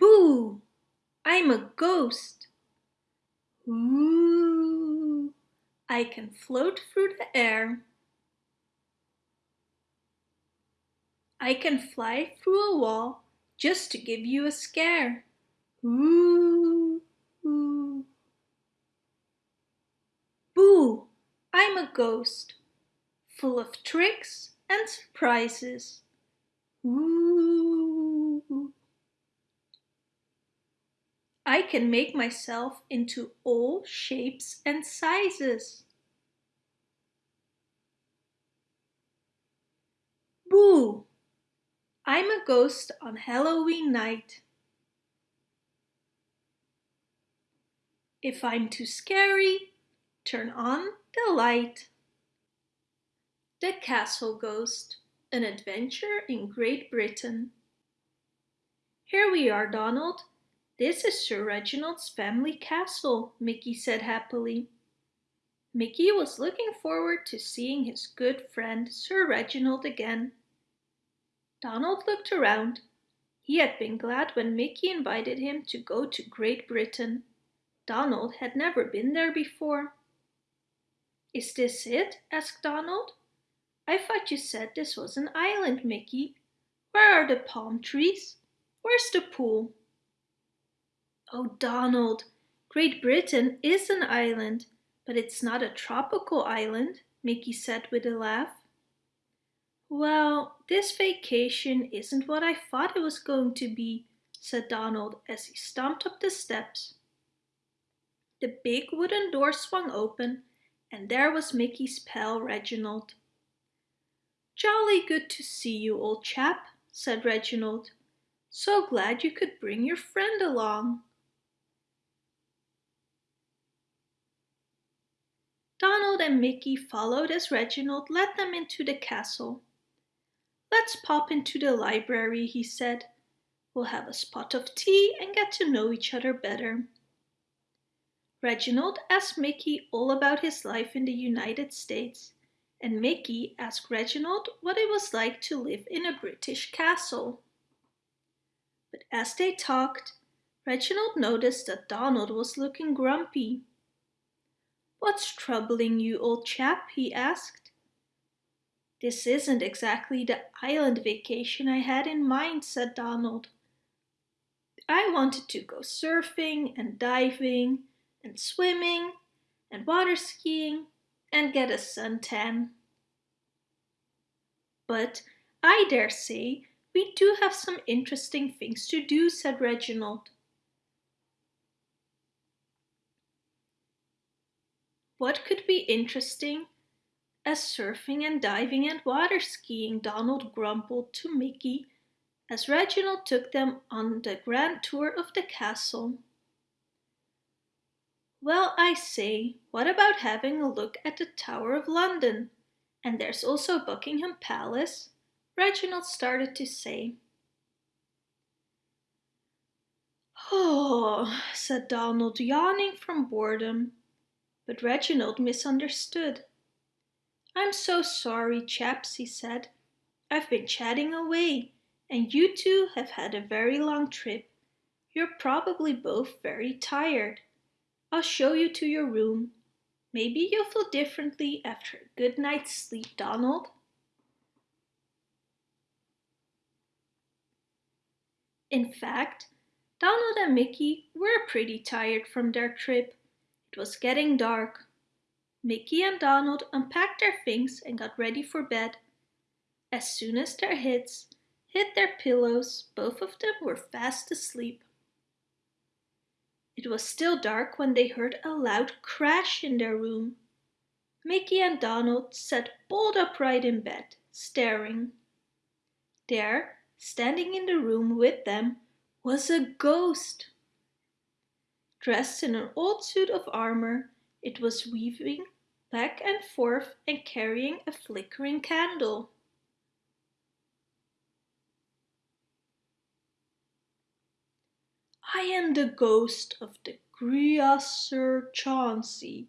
Boo! I'm a ghost. Ooh! I can float through the air. I can fly through a wall just to give you a scare. Ooh! Ooh. Boo! I'm a ghost, full of tricks and surprises. Ooh! I can make myself into all shapes and sizes. Boo! I'm a ghost on Halloween night. If I'm too scary, turn on the light. The Castle Ghost, an adventure in Great Britain. Here we are, Donald. This is Sir Reginald's family castle, Mickey said happily. Mickey was looking forward to seeing his good friend Sir Reginald again. Donald looked around. He had been glad when Mickey invited him to go to Great Britain. Donald had never been there before. Is this it? asked Donald. I thought you said this was an island, Mickey. Where are the palm trees? Where's the pool? Oh, Donald, Great Britain is an island, but it's not a tropical island, Mickey said with a laugh. Well, this vacation isn't what I thought it was going to be, said Donald as he stomped up the steps. The big wooden door swung open and there was Mickey's pal Reginald. Jolly good to see you, old chap, said Reginald. So glad you could bring your friend along. Donald and Mickey followed as Reginald led them into the castle. Let's pop into the library, he said. We'll have a spot of tea and get to know each other better. Reginald asked Mickey all about his life in the United States, and Mickey asked Reginald what it was like to live in a British castle. But as they talked, Reginald noticed that Donald was looking grumpy. What's troubling you, old chap? he asked. This isn't exactly the island vacation I had in mind, said Donald. I wanted to go surfing and diving and swimming and water skiing and get a suntan. But I dare say we do have some interesting things to do, said Reginald. What could be interesting as surfing and diving and water skiing, Donald grumbled to Mickey as Reginald took them on the grand tour of the castle. Well, I say, what about having a look at the Tower of London? And there's also Buckingham Palace, Reginald started to say. Oh, said Donald, yawning from boredom. But Reginald misunderstood. I'm so sorry, chaps, he said. I've been chatting away, and you two have had a very long trip. You're probably both very tired. I'll show you to your room. Maybe you'll feel differently after a good night's sleep, Donald. In fact, Donald and Mickey were pretty tired from their trip. It was getting dark. Mickey and Donald unpacked their things and got ready for bed. As soon as their heads hit their pillows, both of them were fast asleep. It was still dark when they heard a loud crash in their room. Mickey and Donald sat bolt upright in bed, staring. There, standing in the room with them, was a ghost. Dressed in an old suit of armor, it was weaving back and forth and carrying a flickering candle. I am the ghost of the Griaser Chauncey,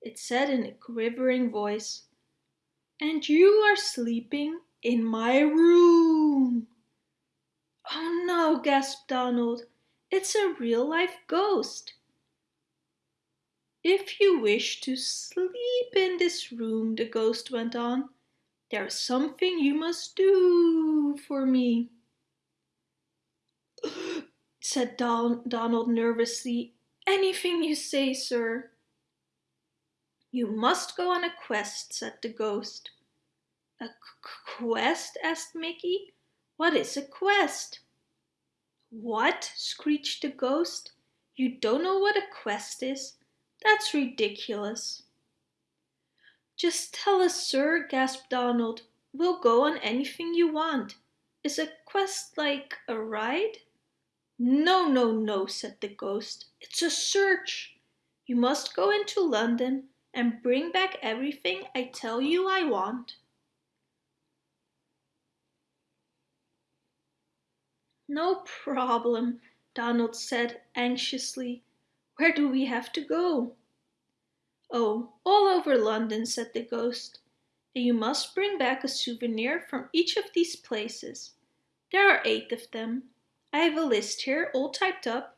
it said in a quivering voice. And you are sleeping in my room. Oh no, gasped Donald. It's a real-life ghost. If you wish to sleep in this room, the ghost went on, there's something you must do for me. said Don Donald nervously. Anything you say, sir. You must go on a quest, said the ghost. A quest? asked Mickey. What is a quest? What? screeched the ghost. You don't know what a quest is? That's ridiculous. Just tell us, sir, gasped Donald. We'll go on anything you want. Is a quest like a ride? No, no, no, said the ghost. It's a search. You must go into London and bring back everything I tell you I want. No problem, Donald said anxiously. Where do we have to go? Oh, all over London, said the ghost. And you must bring back a souvenir from each of these places. There are eight of them. I have a list here, all typed up.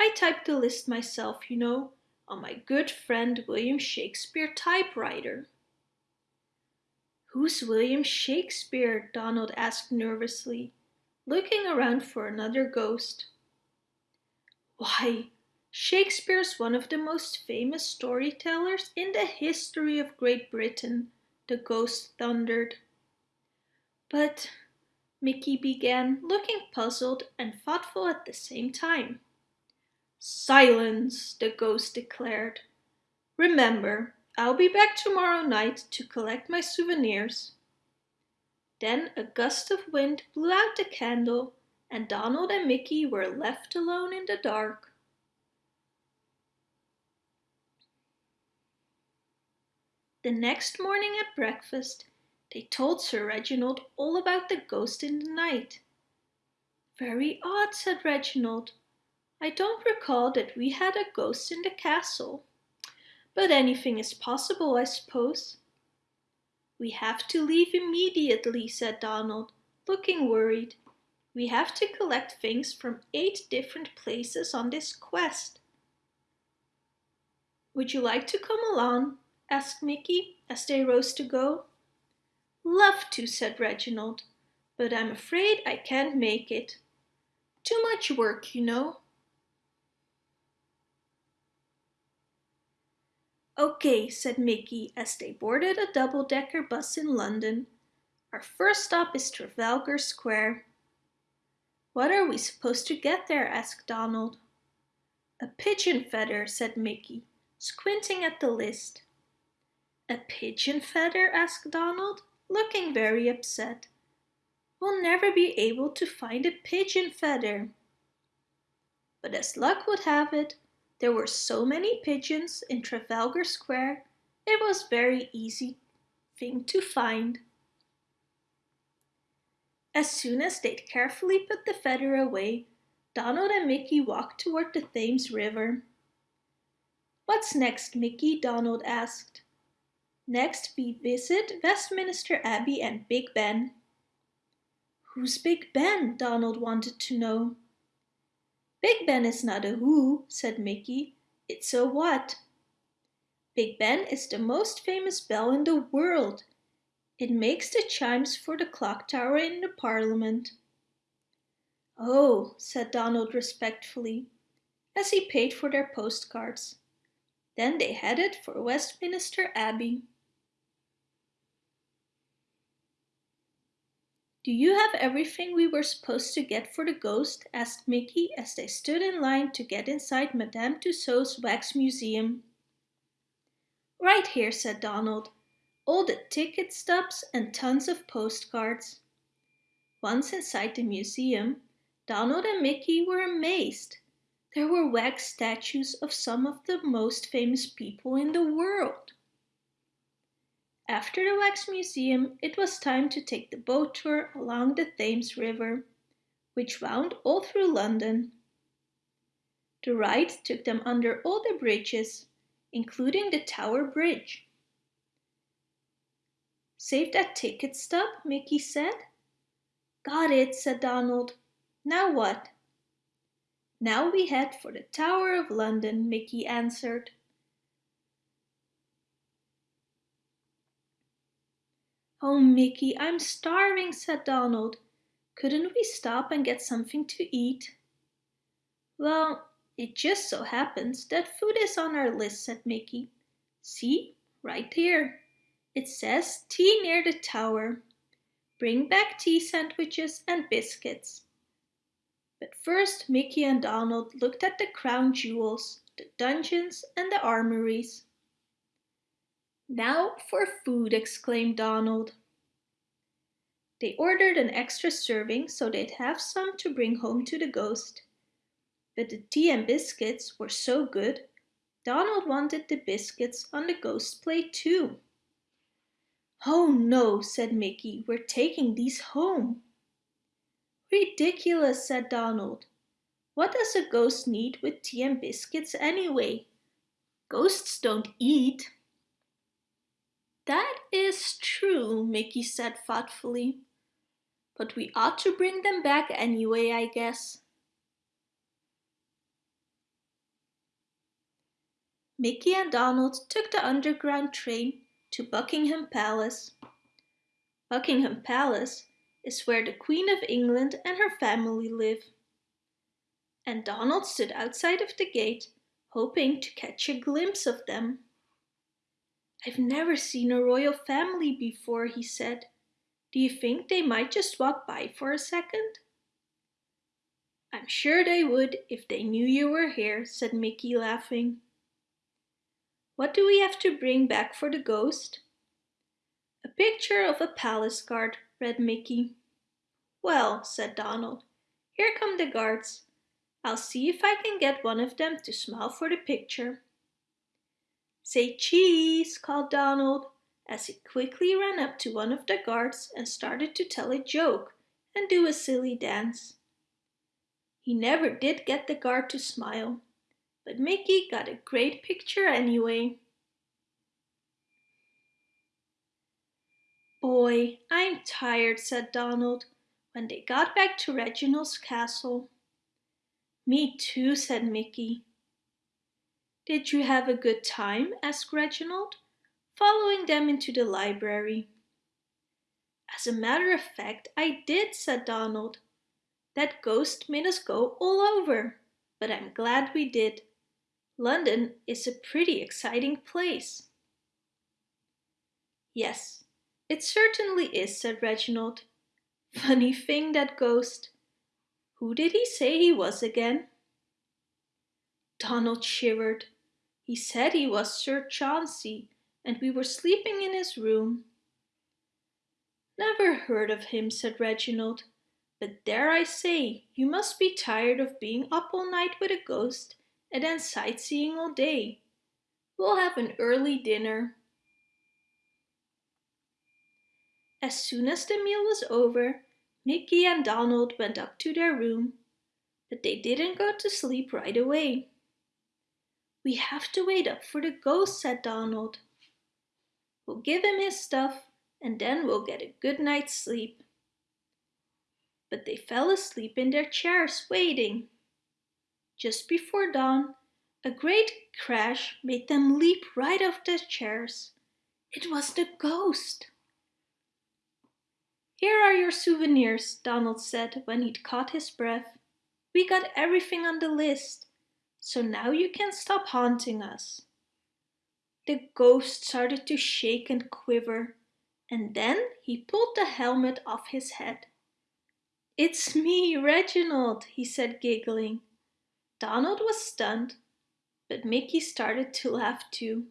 I typed the list myself, you know, on my good friend William Shakespeare typewriter. Who's William Shakespeare? Donald asked nervously, looking around for another ghost. Why, Shakespeare's one of the most famous storytellers in the history of Great Britain, the ghost thundered. But Mickey began, looking puzzled and thoughtful at the same time. Silence, the ghost declared. Remember, I'll be back tomorrow night to collect my souvenirs. Then a gust of wind blew out the candle and Donald and Mickey were left alone in the dark. The next morning at breakfast, they told Sir Reginald all about the ghost in the night. Very odd, said Reginald. I don't recall that we had a ghost in the castle. But anything is possible, I suppose. We have to leave immediately, said Donald, looking worried. We have to collect things from eight different places on this quest. Would you like to come along? asked Mickey as they rose to go. Love to, said Reginald, but I'm afraid I can't make it. Too much work, you know. Okay, said Mickey as they boarded a double-decker bus in London. Our first stop is Trafalgar Square. What are we supposed to get there? asked Donald. A pigeon feather, said Mickey, squinting at the list. A pigeon feather? asked Donald, looking very upset. We'll never be able to find a pigeon feather. But as luck would have it, there were so many pigeons in Trafalgar Square, it was very easy thing to find. As soon as they'd carefully put the feather away, Donald and Mickey walked toward the Thames River. What's next, Mickey? Donald asked. Next we visit Westminster Abbey and Big Ben. Who's Big Ben? Donald wanted to know. Big Ben is not a who, said Mickey. It's a what. Big Ben is the most famous bell in the world. It makes the chimes for the clock tower in the Parliament. Oh, said Donald respectfully, as he paid for their postcards. Then they headed for Westminster Abbey. Do you have everything we were supposed to get for the ghost? asked Mickey as they stood in line to get inside Madame Tussauds wax museum. Right here, said Donald. All the ticket stubs and tons of postcards. Once inside the museum, Donald and Mickey were amazed. There were wax statues of some of the most famous people in the world. After the Wax Museum, it was time to take the boat tour along the Thames River, which wound all through London. The ride took them under all the bridges, including the Tower Bridge. Save that ticket stub, Mickey said. Got it, said Donald. Now what? Now we head for the Tower of London, Mickey answered. Oh, Mickey, I'm starving, said Donald. Couldn't we stop and get something to eat? Well, it just so happens that food is on our list, said Mickey. See, right here. It says tea near the tower. Bring back tea sandwiches and biscuits. But first Mickey and Donald looked at the crown jewels, the dungeons and the armories. Now for food, exclaimed Donald. They ordered an extra serving so they'd have some to bring home to the ghost. But the tea and biscuits were so good, Donald wanted the biscuits on the ghost's plate too. Oh no, said Mickey, we're taking these home. Ridiculous, said Donald. What does a ghost need with tea and biscuits anyway? Ghosts don't eat. That is true, Mickey said thoughtfully. But we ought to bring them back anyway, I guess. Mickey and Donald took the underground train to Buckingham Palace. Buckingham Palace is where the Queen of England and her family live. And Donald stood outside of the gate, hoping to catch a glimpse of them. I've never seen a royal family before, he said. Do you think they might just walk by for a second? I'm sure they would if they knew you were here, said Mickey laughing. What do we have to bring back for the ghost? A picture of a palace guard, read Mickey. Well, said Donald, here come the guards. I'll see if I can get one of them to smile for the picture. Say cheese, called Donald, as he quickly ran up to one of the guards and started to tell a joke and do a silly dance. He never did get the guard to smile, but Mickey got a great picture anyway. Boy, I'm tired, said Donald when they got back to Reginald's castle. Me too, said Mickey. Did you have a good time? asked Reginald, following them into the library. As a matter of fact, I did, said Donald. That ghost made us go all over, but I'm glad we did. London is a pretty exciting place. Yes, it certainly is, said Reginald. Funny thing, that ghost. Who did he say he was again? Donald shivered. He said he was Sir Chauncey, and we were sleeping in his room. Never heard of him, said Reginald. But dare I say, you must be tired of being up all night with a ghost and then sightseeing all day. We'll have an early dinner. As soon as the meal was over, Mickey and Donald went up to their room, but they didn't go to sleep right away. We have to wait up for the ghost, said Donald. We'll give him his stuff and then we'll get a good night's sleep. But they fell asleep in their chairs waiting. Just before dawn, a great crash made them leap right off their chairs. It was the ghost. Here are your souvenirs, Donald said when he'd caught his breath. We got everything on the list, so now you can stop haunting us. The ghost started to shake and quiver, and then he pulled the helmet off his head. It's me, Reginald, he said giggling. Donald was stunned, but Mickey started to laugh too.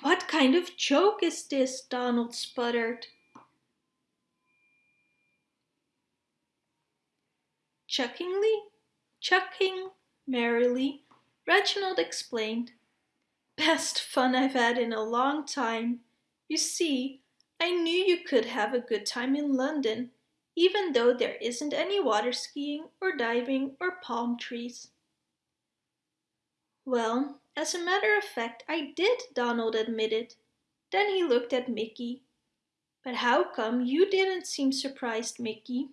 What kind of joke is this? Donald sputtered. Chuckingly, chucking merrily, Reginald explained. Best fun I've had in a long time. You see, I knew you could have a good time in London even though there isn't any water skiing or diving or palm trees. Well, as a matter of fact, I did, Donald admitted. Then he looked at Mickey. But how come you didn't seem surprised, Mickey?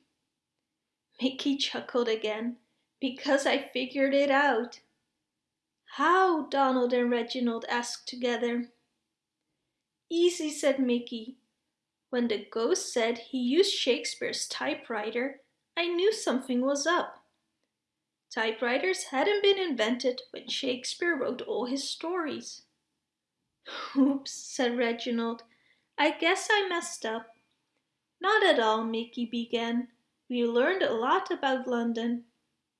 Mickey chuckled again, Because I figured it out. How? Donald and Reginald asked together. Easy, said Mickey. When the ghost said he used Shakespeare's typewriter, I knew something was up. Typewriters hadn't been invented when Shakespeare wrote all his stories. Oops, said Reginald. I guess I messed up. Not at all, Mickey began. We learned a lot about London.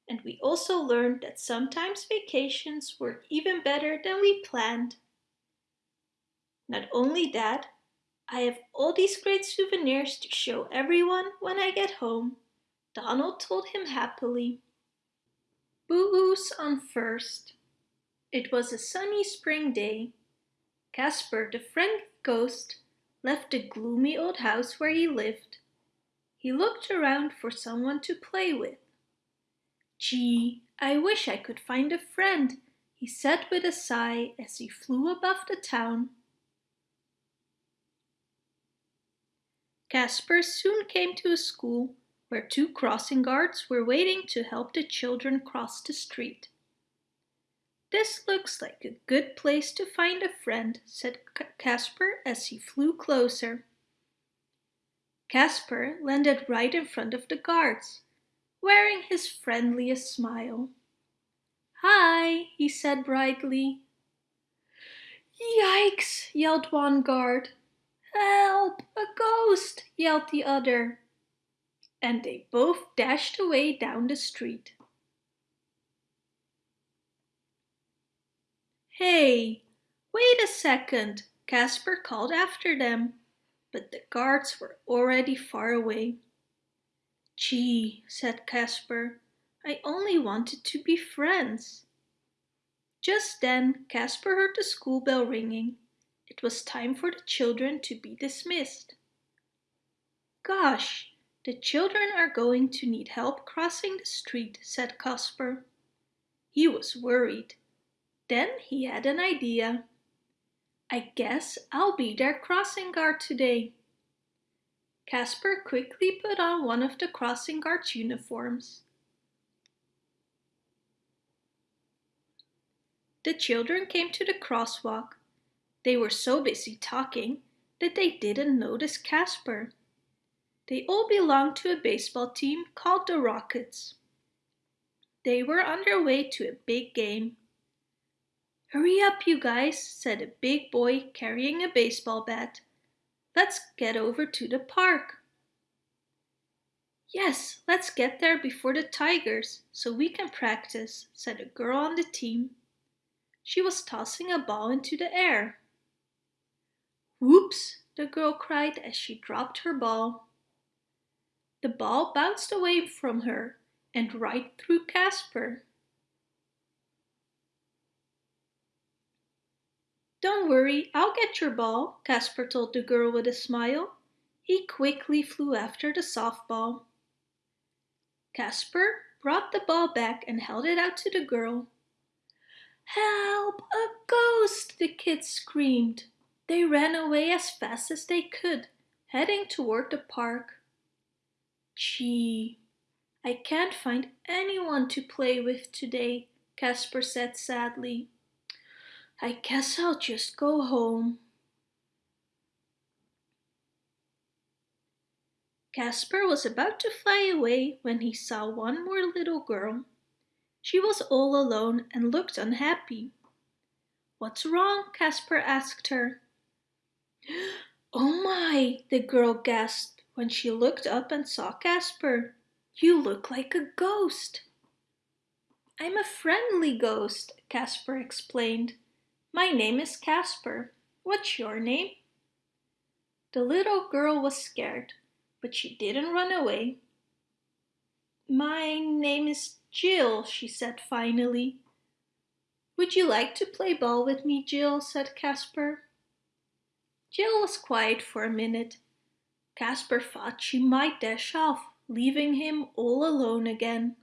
And we also learned that sometimes vacations work even better than we planned. Not only that, I have all these great souvenirs to show everyone when I get home, Donald told him happily. Boo-oos on first. It was a sunny spring day. Casper, the friend ghost, left the gloomy old house where he lived. He looked around for someone to play with. Gee, I wish I could find a friend, he said with a sigh as he flew above the town. Casper soon came to a school where two crossing guards were waiting to help the children cross the street. This looks like a good place to find a friend, said Casper as he flew closer. Casper landed right in front of the guards, wearing his friendliest smile. Hi, he said brightly. Yikes, yelled one guard. Help, a ghost, yelled the other. And they both dashed away down the street. Hey, wait a second, Casper called after them, but the guards were already far away. Gee, said Casper, I only wanted to be friends. Just then Casper heard the school bell ringing. It was time for the children to be dismissed. Gosh, the children are going to need help crossing the street, said Casper. He was worried. Then he had an idea. I guess I'll be their crossing guard today. Casper quickly put on one of the crossing guard's uniforms. The children came to the crosswalk. They were so busy talking that they didn't notice Casper. They all belonged to a baseball team called the Rockets. They were on their way to a big game. Hurry up, you guys, said a big boy carrying a baseball bat. Let's get over to the park. Yes, let's get there before the Tigers, so we can practice, said a girl on the team. She was tossing a ball into the air. Whoops, the girl cried as she dropped her ball. The ball bounced away from her and right through Casper. Don't worry, I'll get your ball, Casper told the girl with a smile. He quickly flew after the softball. Casper brought the ball back and held it out to the girl. Help! A ghost! the kids screamed. They ran away as fast as they could, heading toward the park. Gee, I can't find anyone to play with today, Casper said sadly. I guess I'll just go home. Casper was about to fly away when he saw one more little girl. She was all alone and looked unhappy. What's wrong? Casper asked her. Oh my, the girl gasped when she looked up and saw Casper. You look like a ghost. I'm a friendly ghost, Casper explained. My name is Casper. What's your name? The little girl was scared, but she didn't run away. My name is Jill, she said finally. Would you like to play ball with me, Jill? said Casper. Jill was quiet for a minute. Casper thought she might dash off, leaving him all alone again.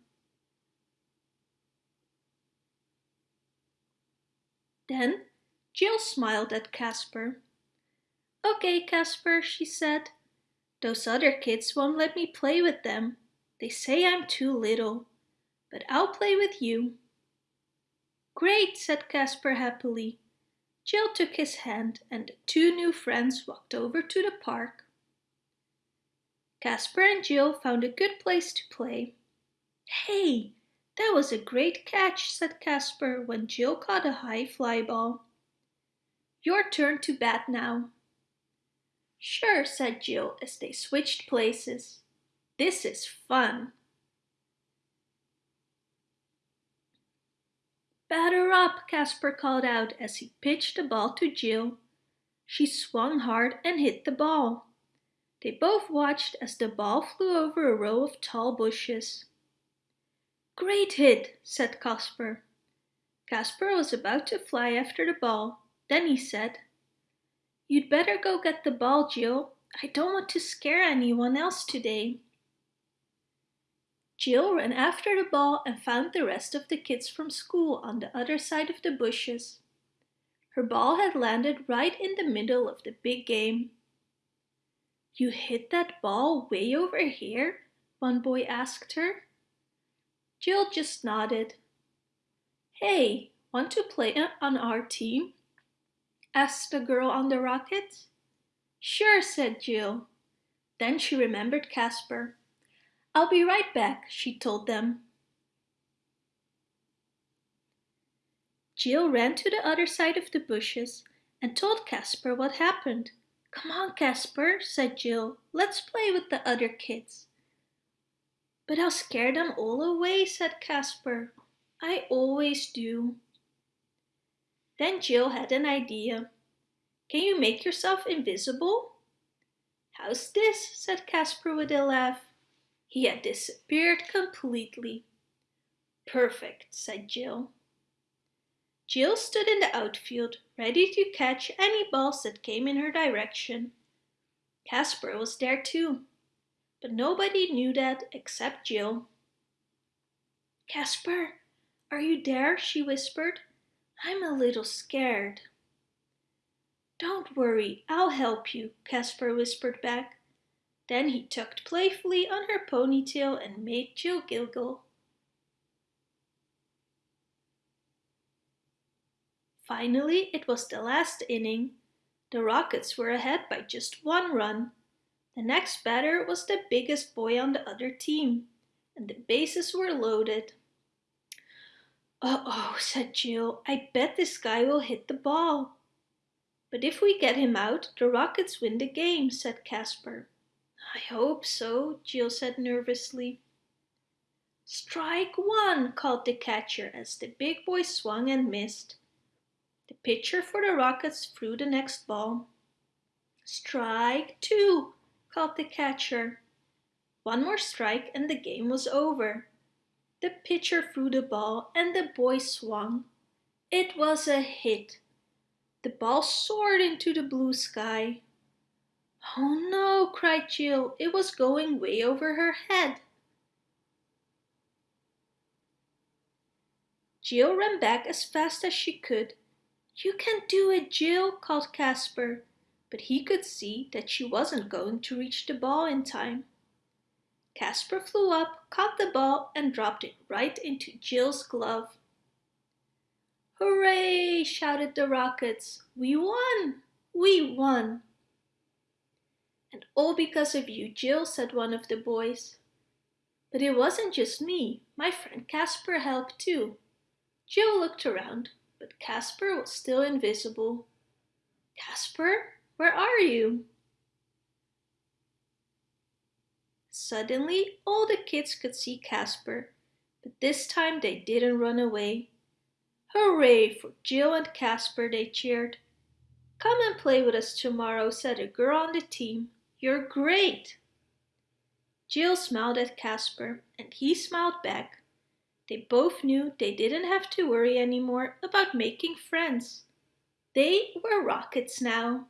Then Jill smiled at Casper. Okay, Casper, she said. Those other kids won't let me play with them. They say I'm too little. but I'll play with you. Great, said Casper happily. Jill took his hand and the two new friends walked over to the park. Casper and Jill found a good place to play. Hey, that was a great catch, said Casper when Jill caught a high fly ball. Your turn to bat now. Sure, said Jill as they switched places. This is fun. Batter up, Casper called out as he pitched the ball to Jill. She swung hard and hit the ball. They both watched as the ball flew over a row of tall bushes. Great hit, said Casper. Casper was about to fly after the ball. Then he said, You'd better go get the ball, Jill. I don't want to scare anyone else today. Jill ran after the ball and found the rest of the kids from school on the other side of the bushes. Her ball had landed right in the middle of the big game. You hit that ball way over here? One boy asked her. Jill just nodded. Hey, want to play on our team? asked the girl on the rocket. Sure, said Jill. Then she remembered Casper. I'll be right back, she told them. Jill ran to the other side of the bushes and told Casper what happened. Come on, Casper, said Jill. Let's play with the other kids. But I'll scare them all away, said Casper. I always do. Then Jill had an idea. Can you make yourself invisible? How's this? said Casper with a laugh. He had disappeared completely. Perfect, said Jill. Jill stood in the outfield, ready to catch any balls that came in her direction. Casper was there too, but nobody knew that except Jill. Casper, are you there? she whispered. I'm a little scared. Don't worry, I'll help you, Casper whispered back. Then he tugged playfully on her ponytail and made Jill giggle. Finally, it was the last inning. The Rockets were ahead by just one run. The next batter was the biggest boy on the other team, and the bases were loaded. Uh-oh, said Jill, I bet this guy will hit the ball. But if we get him out, the Rockets win the game, said Casper. I hope so, Jill said nervously. Strike one, called the catcher as the big boy swung and missed. The pitcher for the Rockets threw the next ball. Strike two, called the catcher. One more strike and the game was over. The pitcher threw the ball and the boy swung. It was a hit. The ball soared into the blue sky. Oh no, cried Jill. It was going way over her head. Jill ran back as fast as she could you can do it, Jill, called Casper, but he could see that she wasn't going to reach the ball in time. Casper flew up, caught the ball and dropped it right into Jill's glove. Hooray! shouted the Rockets. We won! We won! And all because of you, Jill, said one of the boys. But it wasn't just me. My friend Casper helped too. Jill looked around but Casper was still invisible. Casper, where are you? Suddenly, all the kids could see Casper, but this time they didn't run away. Hooray for Jill and Casper, they cheered. Come and play with us tomorrow, said a girl on the team. You're great! Jill smiled at Casper, and he smiled back. They both knew they didn't have to worry anymore about making friends. They were rockets now.